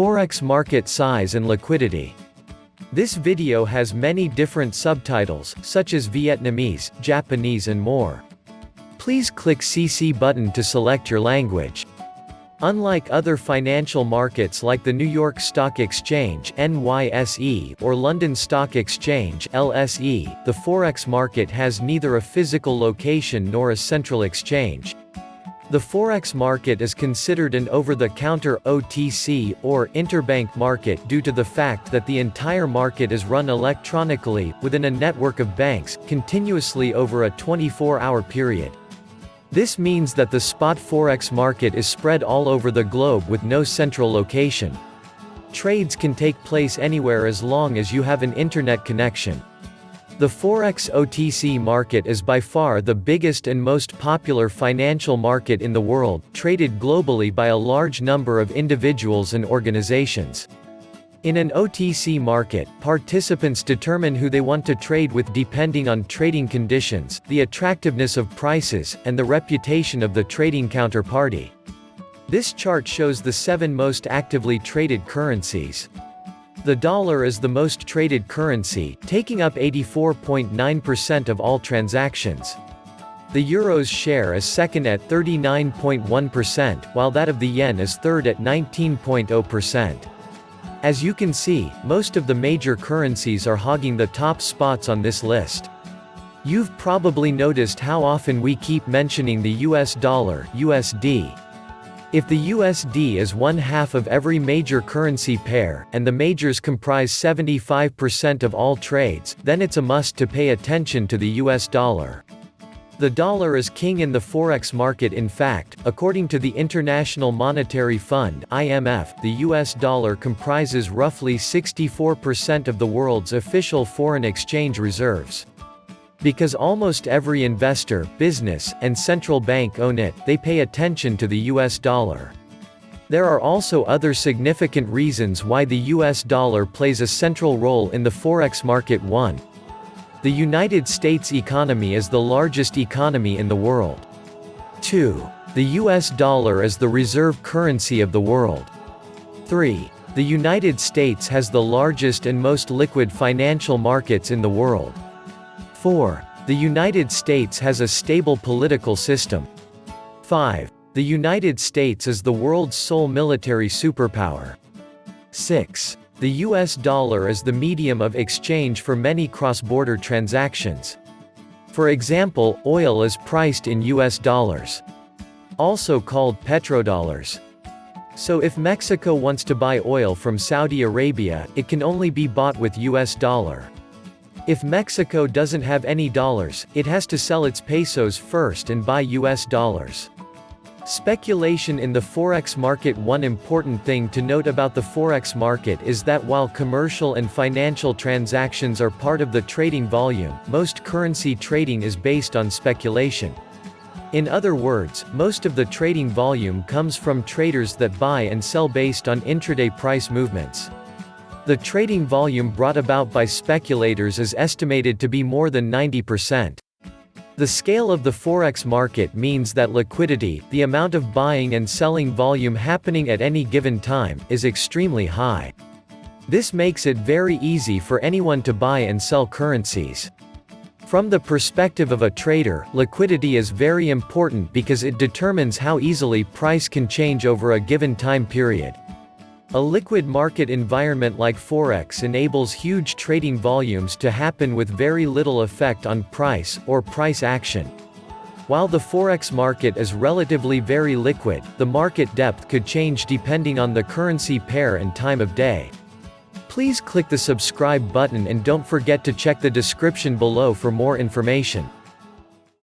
Forex market size and liquidity. This video has many different subtitles, such as Vietnamese, Japanese and more. Please click CC button to select your language. Unlike other financial markets like the New York Stock Exchange NYSE or London Stock Exchange LSE, the Forex market has neither a physical location nor a central exchange. The Forex market is considered an over-the-counter OTC or interbank market due to the fact that the entire market is run electronically, within a network of banks, continuously over a 24-hour period. This means that the spot forex market is spread all over the globe with no central location. Trades can take place anywhere as long as you have an internet connection. The Forex OTC market is by far the biggest and most popular financial market in the world, traded globally by a large number of individuals and organizations. In an OTC market, participants determine who they want to trade with depending on trading conditions, the attractiveness of prices, and the reputation of the trading counterparty. This chart shows the seven most actively traded currencies. The dollar is the most traded currency, taking up 84.9% of all transactions. The euro's share is second at 39.1%, while that of the yen is third at 19.0%. As you can see, most of the major currencies are hogging the top spots on this list. You've probably noticed how often we keep mentioning the US dollar USD. If the USD is one half of every major currency pair, and the majors comprise 75% of all trades, then it's a must to pay attention to the US dollar. The dollar is king in the forex market in fact, according to the International Monetary Fund IMF, the US dollar comprises roughly 64% of the world's official foreign exchange reserves. Because almost every investor, business, and central bank own it, they pay attention to the US dollar. There are also other significant reasons why the US dollar plays a central role in the forex market 1. The United States economy is the largest economy in the world. 2. The US dollar is the reserve currency of the world. 3. The United States has the largest and most liquid financial markets in the world. 4. The United States has a stable political system. 5. The United States is the world's sole military superpower. 6. The US dollar is the medium of exchange for many cross-border transactions. For example, oil is priced in US dollars. Also called petrodollars. So if Mexico wants to buy oil from Saudi Arabia, it can only be bought with US dollar. If Mexico doesn't have any dollars, it has to sell its pesos first and buy US dollars. Speculation in the forex market One important thing to note about the forex market is that while commercial and financial transactions are part of the trading volume, most currency trading is based on speculation. In other words, most of the trading volume comes from traders that buy and sell based on intraday price movements. The trading volume brought about by speculators is estimated to be more than 90%. The scale of the forex market means that liquidity, the amount of buying and selling volume happening at any given time, is extremely high. This makes it very easy for anyone to buy and sell currencies. From the perspective of a trader, liquidity is very important because it determines how easily price can change over a given time period. A liquid market environment like Forex enables huge trading volumes to happen with very little effect on price, or price action. While the Forex market is relatively very liquid, the market depth could change depending on the currency pair and time of day. Please click the subscribe button and don't forget to check the description below for more information.